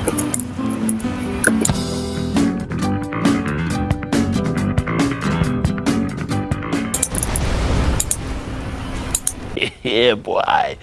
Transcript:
yeah, boy.